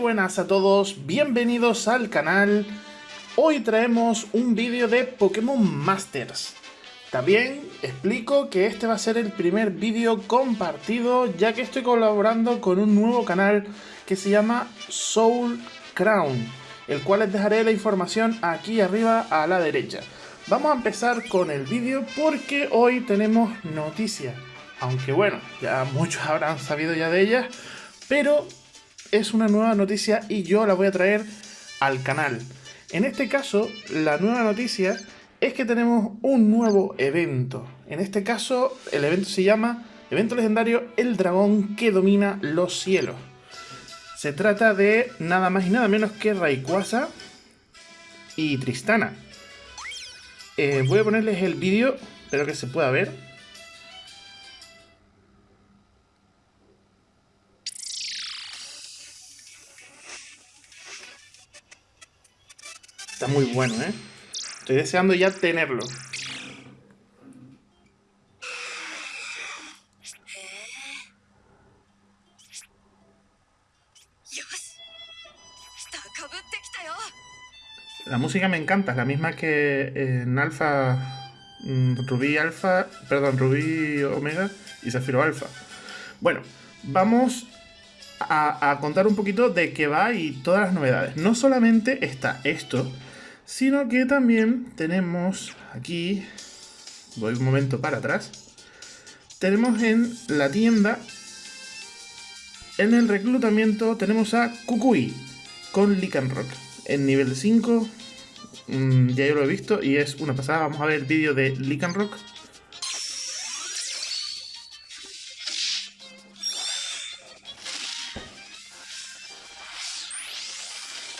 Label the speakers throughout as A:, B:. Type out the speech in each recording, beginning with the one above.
A: Buenas a todos, bienvenidos al canal. Hoy traemos un vídeo de Pokémon Masters. También explico que este va a ser el primer vídeo compartido ya que estoy colaborando con un nuevo canal que se llama Soul Crown, el cual les dejaré la información aquí arriba a la derecha. Vamos a empezar con el vídeo porque hoy tenemos noticias. Aunque bueno, ya muchos habrán sabido ya de ellas, pero es una nueva noticia y yo la voy a traer al canal. En este caso, la nueva noticia es que tenemos un nuevo evento. En este caso, el evento se llama Evento Legendario El Dragón que Domina los Cielos. Se trata de nada más y nada menos que Rayquaza y Tristana. Eh, voy a ponerles el vídeo, espero que se pueda ver. Está muy bueno, ¿eh? Estoy deseando ya tenerlo. La música me encanta, es la misma que en Alfa, mm, Rubí Alfa, perdón, Rubí Omega y Zafiro Alfa. Bueno, vamos a, a, contar un poquito de qué va y todas las novedades. No solamente está esto, sino que también tenemos aquí, voy un momento para atrás, tenemos en la tienda, en el reclutamiento tenemos a Kukui con Rock en nivel 5, mmm, ya yo lo he visto y es una pasada, vamos a ver el vídeo de Rock.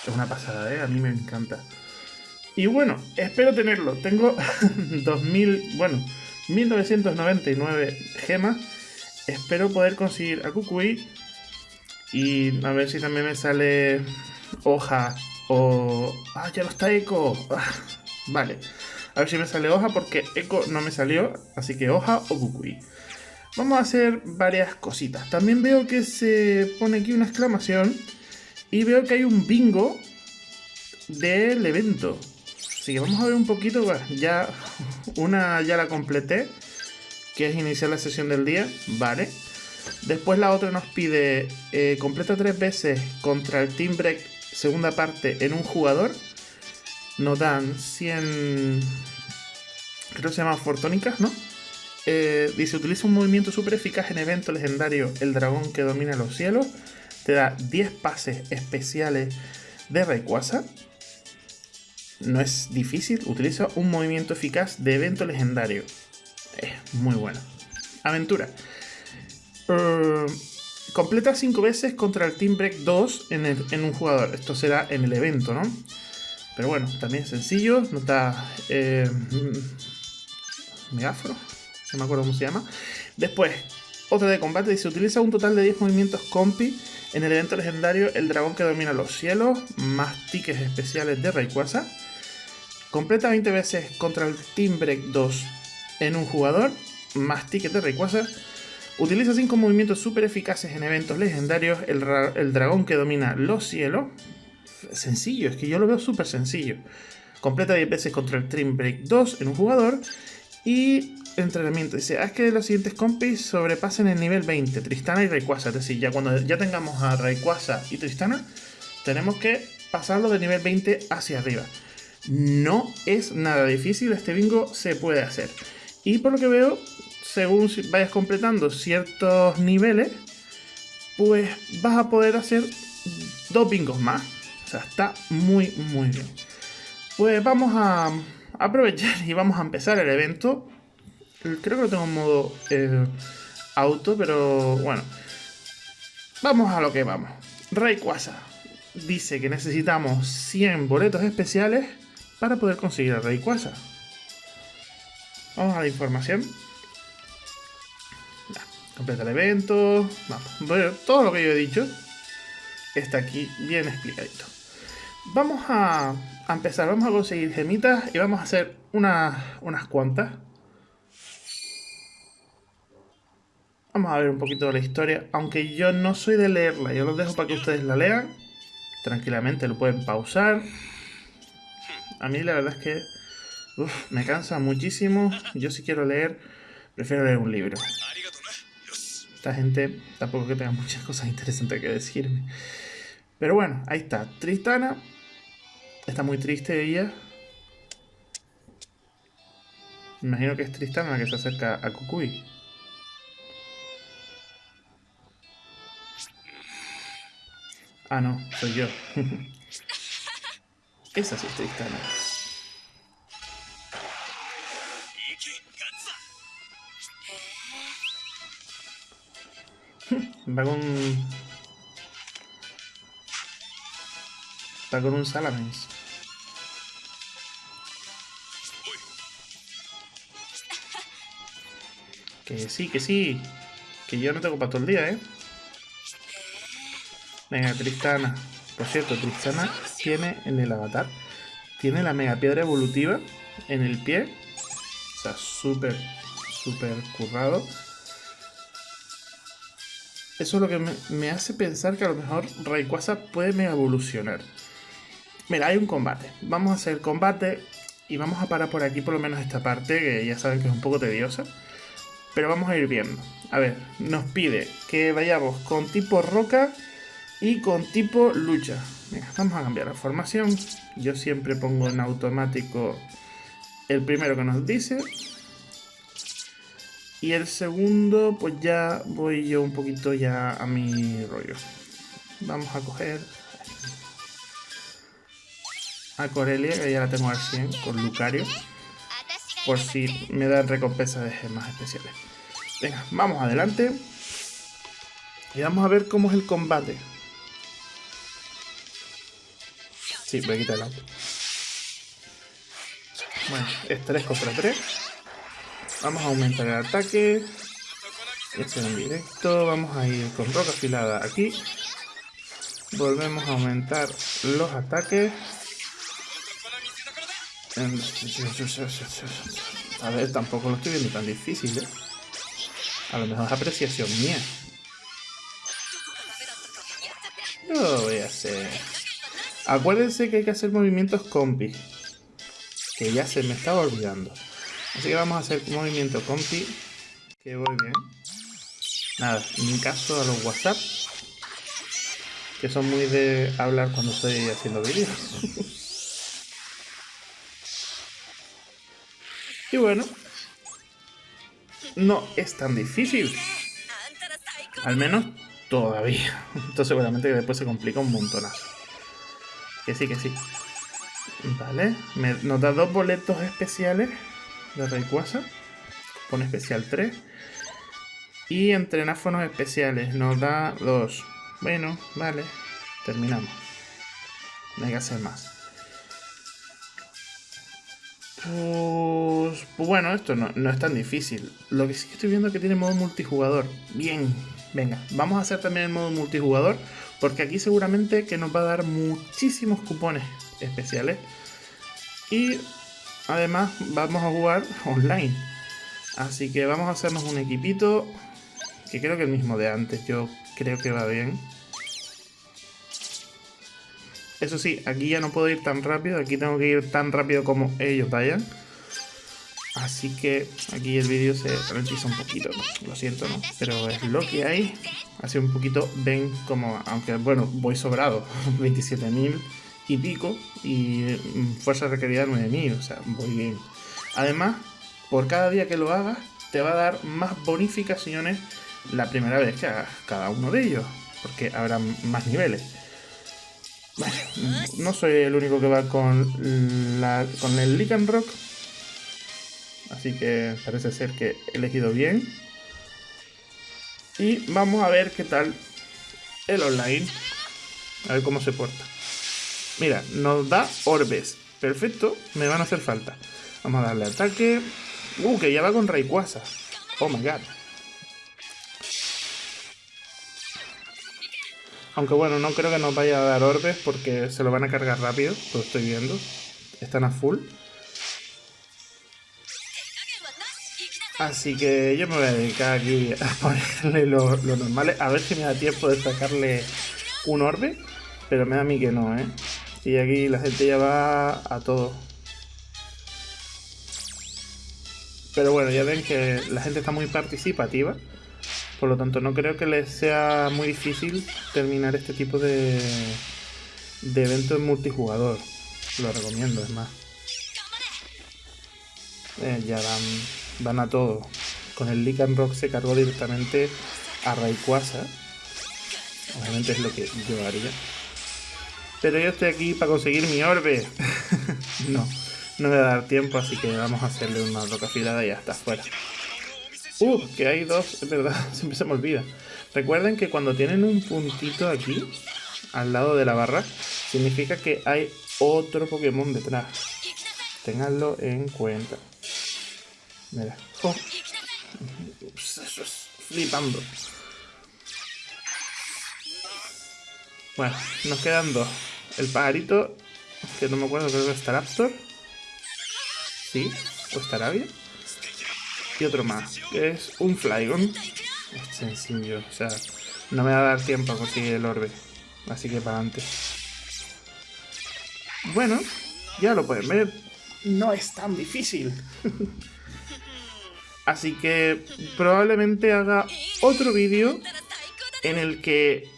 A: Es una pasada, ¿eh? A mí me encanta. Y bueno, espero tenerlo. Tengo 2000, bueno, 1999 gemas. Espero poder conseguir a Kukui. Y a ver si también me sale hoja o... ¡Ah, ya no está Eco! Ah, vale. A ver si me sale hoja porque Eco no me salió. Así que hoja o Kukui. Vamos a hacer varias cositas. También veo que se pone aquí una exclamación. Y veo que hay un bingo del evento. Así que vamos a ver un poquito, ya una ya la completé, que es iniciar la sesión del día, vale. Después la otra nos pide eh, completa tres veces contra el Team Break segunda parte en un jugador. Nos dan 100, creo que se llama Fortónicas, ¿no? Eh, dice, utiliza un movimiento súper eficaz en evento legendario El Dragón que domina los cielos. Te da 10 pases especiales de Rayquaza no es difícil, utiliza un movimiento eficaz de evento legendario. Es muy bueno. Aventura. Uh, completa 5 veces contra el Team Break 2 en, un jugador. Esto será en el evento, ¿no? Pero bueno, también sencillo. No está... Eh, megafro. No me acuerdo cómo se llama. Después, otra de combate. Dice, utiliza un total de 10 movimientos compi en el evento legendario El Dragón que Domina los Cielos. Más tickets especiales de Rayquaza. Completa 20 veces contra el Team Break 2 en un jugador, más ticket de Rayquaza. Utiliza 5 movimientos super eficaces en eventos legendarios, el, el, dragón que domina los cielos. Sencillo, es que yo lo veo súper sencillo. Completa 10 veces contra el Team Break 2 en un jugador. Y entrenamiento, dice, haz que los siguientes compis sobrepasen el nivel 20, Tristana y Rayquaza. Es decir, ya cuando ya tengamos a Rayquaza y Tristana, tenemos que pasarlo de nivel 20 hacia arriba. No es nada difícil, este bingo se puede hacer. Y por lo que veo, según vayas completando ciertos niveles, pues vas a poder hacer dos bingos más. O sea, está muy, muy bien. Pues vamos a aprovechar y vamos a empezar el evento. Creo que lo tengo en modo eh, auto, pero bueno. Vamos a lo que vamos. Rayquaza dice que necesitamos 100 boletos especiales para poder conseguir a Rayquaza. Vamos a la información. completa el evento. Vamos. todo lo que yo he dicho está aquí bien explicadito. Vamos a, empezar. Vamos a conseguir gemitas y vamos a hacer unas cuantas. Vamos a ver un poquito de la historia, aunque yo no soy de leerla, yo los dejo para que ustedes la lean. Tranquilamente lo pueden pausar. A mí la verdad es que me cansa muchísimo. Yo si quiero leer, prefiero leer un libro. Esta gente tampoco que tenga muchas cosas interesantes que decirme. Pero bueno, ahí está. Tristana. Está muy triste ella. Imagino que es Tristana la que se acerca a Kukui. Ah, no, soy yo. Esa sí es Tristana. Va con... Va con un Salamence. Que sí, que sí. Que yo no tengo para todo el día, ¿eh? Venga, Tristana. Por cierto, Tristana tiene en el avatar, tiene la mega piedra evolutiva en el pie. O sea, súper, súper currado. Eso es lo que me, hace pensar que a lo mejor Rayquaza puede mega evolucionar. Mira, hay un combate. Vamos a hacer combate y vamos a parar por aquí por lo menos esta parte, que ya saben que es un poco tediosa. Pero vamos a ir viendo. A ver, nos pide que vayamos con tipo roca y con tipo lucha. Venga, vamos a cambiar la formación. Yo siempre pongo en automático el primero que nos dice. Y el segundo, pues ya voy yo un poquito ya a mi rollo. Vamos a coger a Corelia, que ya la tengo al 100 con Lucario. Por si me dan recompensa de gemas especiales. Venga, vamos adelante. Y vamos a ver cómo es el combate. Sí, voy a quitar el auto. Bueno, es 3 contra 3. Vamos a aumentar el ataque. Este en directo. Vamos a ir con roca afilada aquí. Volvemos a aumentar los ataques. A ver, tampoco lo estoy viendo tan difícil, ¿eh? A lo mejor es apreciación mía. Lo voy a hacer. Acuérdense que hay que hacer movimientos compi. Que ya se me estaba olvidando. Así que vamos a hacer movimiento compi. Que voy bien. Nada, en caso a los WhatsApp. Que son muy de hablar cuando estoy haciendo vídeos. y bueno. No es tan difícil. Al menos todavía. Entonces seguramente que después se complica un montonazo. Que sí, que sí. Vale. nos da dos boletos especiales de Rayquaza. Pone especial 3. Y entrenáfonos especiales nos da 2. Bueno, vale. Terminamos. No hay que hacer más. Pues, pues, bueno, esto no, no, es tan difícil. Lo que sí que estoy viendo es que tiene modo multijugador. Bien, venga, vamos a hacer también el modo multijugador. Porque aquí seguramente que nos va a dar muchísimos cupones especiales. Y Además, vamos a jugar online. Así que vamos a hacernos un equipito. Que creo que el mismo de antes. Yo creo que va bien. Eso sí, aquí ya no puedo ir tan rápido. Aquí tengo que ir tan rápido como ellos vayan. Así que aquí el vídeo se ralentiza un poquito. Lo siento, ¿no? Pero es lo que hay. Así un poquito ven como... Aunque, bueno, voy sobrado. 27.000 y pico y mm, fuerza requerida 9000, o sea, muy bien. Además, por cada día que lo hagas, te va a dar más bonificaciones la primera vez que hagas cada uno de ellos, porque habrá más niveles. Bueno, no soy el único que va con, la, con el Lycan Rock, así que parece ser que he elegido bien. Y vamos a ver qué tal el online, a ver cómo se porta. Mira, nos da orbes. Perfecto, me van a hacer falta. Vamos a darle ataque. Uh, que ya va con Rayquaza. Oh my god. Aunque bueno, no creo que nos vaya a dar orbes porque se lo van a cargar rápido. Lo estoy viendo. Están a full. Así que yo me voy a dedicar aquí a ponerle lo, lo normal. A ver si me da tiempo de sacarle un orbe. Pero me da a mí que no, ¿eh? Y aquí la gente ya va a todo. Pero bueno, ya ven que la gente está muy participativa. Por lo tanto, no creo que les sea muy difícil terminar este tipo de, de eventos multijugador. Lo recomiendo, es más. Eh, ya van, van a todo. Con el Lycan Rock se cargó directamente a Rayquaza. Obviamente es lo que yo haría. Pero yo estoy aquí para conseguir mi orbe. no, no me va a dar tiempo, así que vamos a hacerle una roca afilada y ya está fuera. Uh, que hay dos, es verdad, siempre se me olvida. Recuerden que cuando tienen un puntito aquí, al lado de la barra, significa que hay otro Pokémon detrás. Ténganlo en cuenta. Mira. Oh. Flipando. Bueno, nos quedan dos. El pajarito, que no me acuerdo, creo que es Staraptor. Sí, o Starabia. Y otro más, que es un Flygon. Es sencillo, o sea, no me va a dar tiempo a conseguir el orbe. Así que para adelante. Bueno, ya lo pueden ver. No es tan difícil. Así que probablemente haga otro vídeo en el que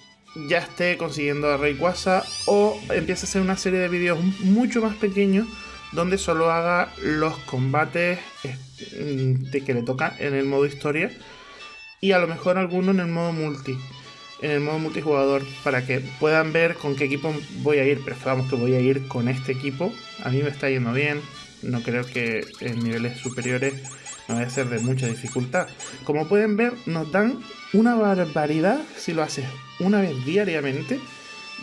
A: ya esté consiguiendo a Rayquaza o empiece a hacer una serie de vídeos mucho más pequeños donde solo haga los combates mm, de que le toca en el modo historia y a lo mejor alguno en el modo multi en el modo multijugador para que puedan ver con qué equipo voy a ir. Pero vamos que voy a ir con este equipo. A mí me está yendo bien. No creo que en niveles superiores no a ser de mucha dificultad como pueden ver nos dan una barbaridad si lo haces una vez diariamente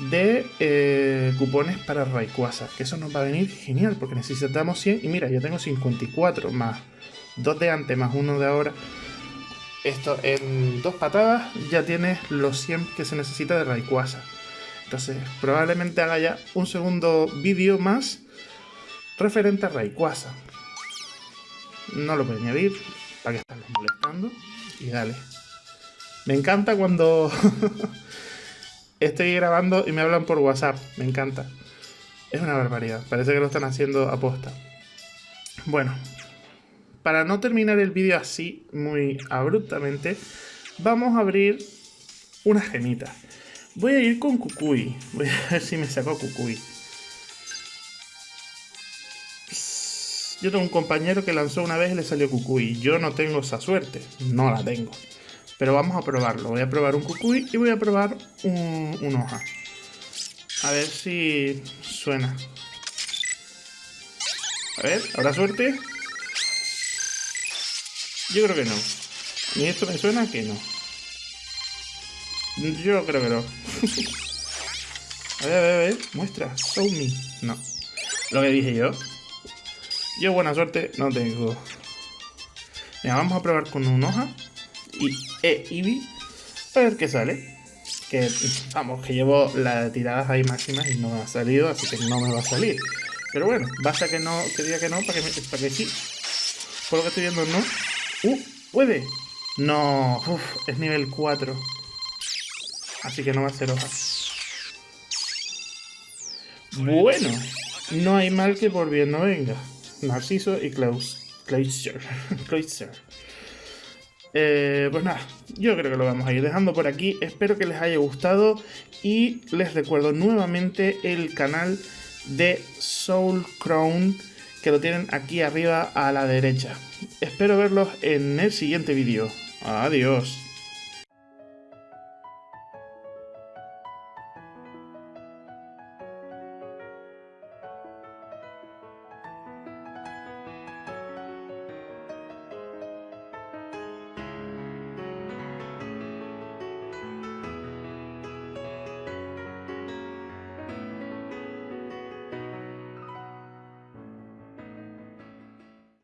A: de eh, cupones para Rayquaza. Que eso nos va a venir genial porque necesitamos 100. Y mira, yo tengo 54 más 2 de antes más 1 de ahora. Esto en dos patadas ya tienes los 100 que se necesita de Rayquaza. Entonces probablemente haga ya un segundo vídeo más referente a Rayquaza. No lo voy a añadir para que estarles molestando. Y dale. Me encanta cuando estoy grabando y me hablan por WhatsApp. Me encanta. Es una barbaridad. Parece que lo están haciendo a posta. Bueno, para no terminar el vídeo así, muy abruptamente, vamos a abrir una gemita. Voy a ir con Kukui. Voy a ver si me saco Kukui. Yo tengo un compañero que lanzó una vez y le salió Kukui. Yo no tengo esa suerte. No la tengo. Pero vamos a probarlo. Voy a probar un cucuy y voy a probar un, hoja. A ver si suena. A ver, ¿habrá suerte? Yo creo que no. ¿Y esto me suena que no? Yo creo que no. a ver, a ver, a ver. Muestra. Show me. No. Lo que dije yo. Yo buena suerte no tengo. Venga, vamos a probar con un hoja y E Eevee. A ver qué sale. Que, vamos, que llevo las tiradas ahí máximas y no me ha salido, así que no me va a salir. Pero bueno, basta que no, que diga que no para que, me, para que sí. Por lo que estoy viendo, no. ¡Uh! ¡Puede! No, es nivel 4. Así que no va a ser hoja. Bueno, no hay mal que por bien no venga. Narciso y. Klausser. Eh, pues nada, yo creo que lo vamos a ir dejando por aquí. Espero que les haya gustado y les recuerdo nuevamente el canal de Soul Crown que lo tienen aquí arriba a la derecha. Espero verlos en el siguiente vídeo. Adiós.